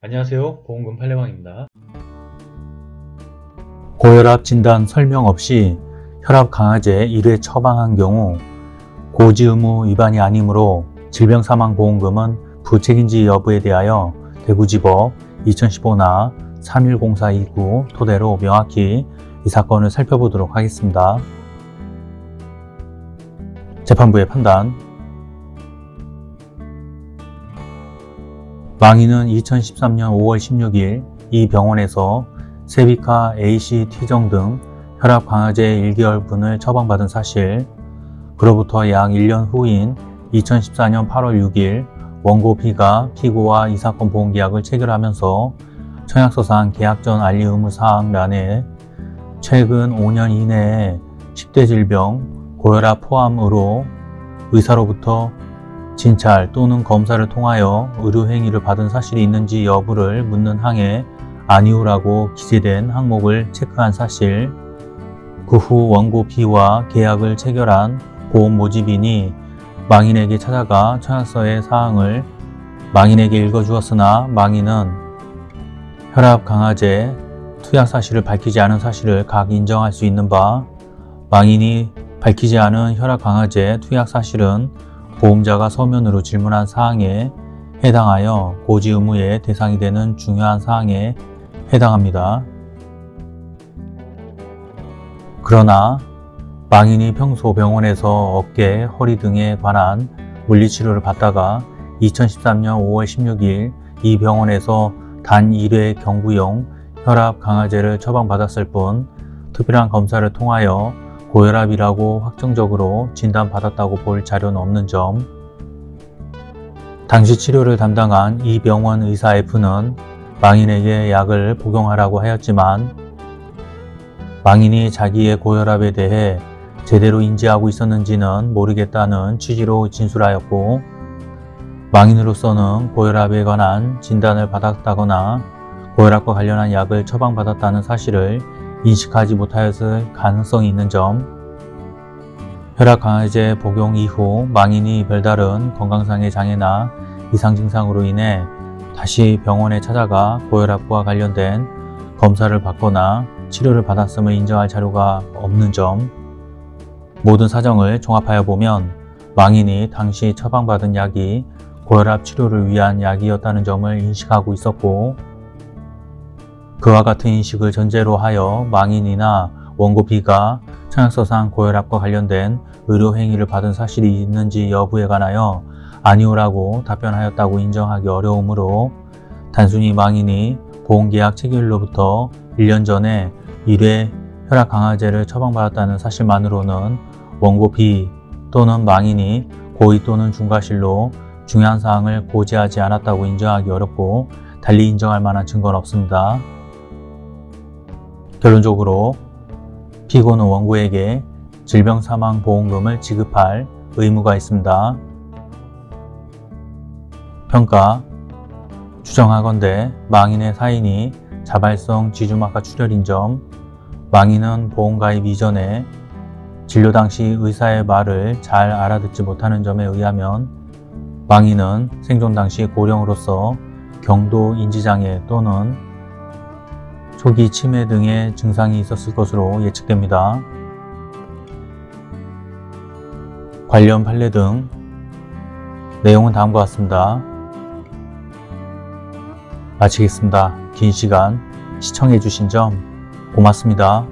안녕하세요. 보험금 팔례방입니다. 고혈압 진단 설명 없이 혈압 강화제 1회 처방한 경우 고지 의무 위반이 아니므로 질병사망보험금은 부책인지 여부에 대하여 대구지법 2015나 310429 토대로 명확히 이 사건을 살펴보도록 하겠습니다. 재판부의 판단 망인은 2013년 5월 16일 이 병원에서 세비카 ACT정 등 혈압 강화제 1개월분을 처방받은 사실, 그로부터 약 1년 후인 2014년 8월 6일 원고 B가 피고와 이 사건 보험계약을 체결하면서 청약서상 계약 전 알리 의무사항 란에 최근 5년 이내에 10대 질병, 고혈압 포함으로 의사로부터 진찰 또는 검사를 통하여 의료행위를 받은 사실이 있는지 여부를 묻는 항에 아니오라고 기재된 항목을 체크한 사실, 그 후 원고 B와 계약을 체결한 보험 모집인이 망인에게 찾아가 청약서의 사항을 망인에게 읽어주었으나 망인은 혈압 강화제 투약 사실을 밝히지 않은 사실을 각 인정할 수 있는 바 망인이 밝히지 않은 혈압 강화제 투약 사실은 보험자가 서면으로 질문한 사항에 해당하여 고지 의무의 대상이 되는 중요한 사항에 해당합니다. 그러나 망인이 평소 병원에서 어깨, 허리 등에 관한 물리치료를 받다가 2013년 5월 16일 이 병원에서 단 1회 경구용 혈압 강화제를 처방받았을 뿐 특별한 검사를 통하여 고혈압이라고 확정적으로 진단받았다고 볼 자료는 없는 점. 당시 치료를 담당한 이 병원 의사 F는 망인에게 약을 복용하라고 하였지만 망인이 자기의 고혈압에 대해 제대로 인지하고 있었는지는 모르겠다는 취지로 진술하였고 망인으로서는 고혈압에 관한 진단을 받았다거나 고혈압과 관련한 약을 처방받았다는 사실을 인식하지 못하였을 가능성이 있는 점. 혈압 강화제 복용 이후 망인이 별다른 건강상의 장애나 이상 증상으로 인해 다시 병원에 찾아가 고혈압과 관련된 검사를 받거나 치료를 받았음을 인정할 자료가 없는 점. 모든 사정을 종합하여 보면 망인이 당시 처방받은 약이 고혈압 치료를 위한 약이었다는 점을 인식하고 있었고 그와 같은 인식을 전제로 하여 망인이나 원고 B가 청약서상 고혈압과 관련된 의료행위를 받은 사실이 있는지 여부에 관하여 아니오라고 답변하였다고 인정하기 어려우므로 단순히 망인이 보험계약 체결로부터 1년 전에 1회 혈압 강화제를 처방받았다는 사실만으로는 원고 B 또는 망인이 고의 또는 중과실로 중요한 사항을 고지하지 않았다고 인정하기 어렵고 달리 인정할 만한 증거는 없습니다. 결론적으로 피고는 원고에게 질병사망보험금을 지급할 의무가 있습니다. 평가 추정하건대 망인의 사인이 자발성 지주막하 출혈인 점 망인은 보험가입 이전에 진료 당시 의사의 말을 잘 알아듣지 못하는 점에 의하면 망인은 생존 당시 고령으로서 경도 인지장애 또는 초기 치매 등의 증상이 있었을 것으로 예측됩니다. 관련 판례 등 내용은 다음과 같습니다. 마치겠습니다. 긴 시간 시청해 주신 점 고맙습니다.